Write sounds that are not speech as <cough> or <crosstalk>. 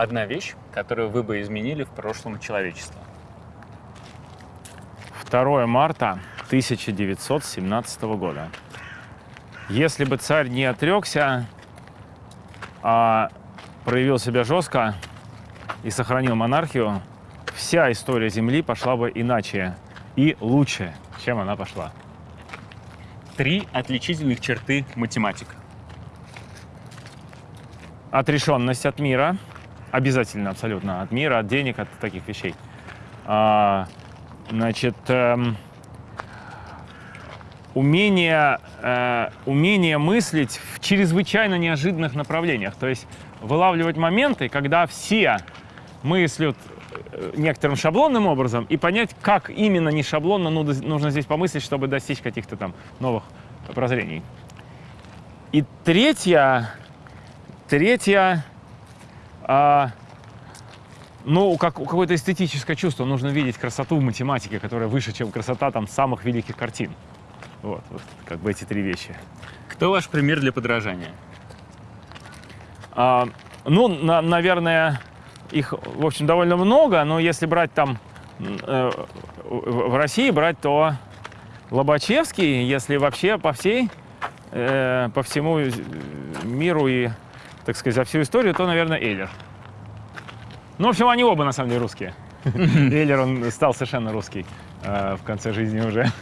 одна вещь, которую вы бы изменили в прошлом человечества. 2 марта 1917 года. Если бы царь не отрекся, а проявил себя жестко и сохранил монархию, вся история Земли пошла бы иначе и лучше, чем она пошла. Три отличительных черты математика. Отрешенность от мира, обязательно абсолютно от мира, от денег, от таких вещей. А, значит, эм, умение, э, умение мыслить в чрезвычайно неожиданных направлениях. То есть вылавливать моменты, когда все мыслят э, некоторым шаблонным образом и понять, как именно не шаблонно ну- нужно здесь помыслить, чтобы достичь каких-то там новых прозрений. И третье, третье, а, ну, как, какое-то эстетическое чувство. Нужно видеть красоту в математике, которая выше, чем красота там самых великих картин. Вот, вот как бы эти три вещи. Кто ваш пример для подражания? А, ну, на- наверное, их, в общем, довольно много, но если брать там э, в России брать, то Лобачевский, если вообще по всей, э, по всему миру и, так сказать, за всю историю, то, наверное, Эйлер. Ну, в общем, они оба, на самом деле, русские. <laughs> Эйлер, он стал совершенно русский э, в конце жизни уже.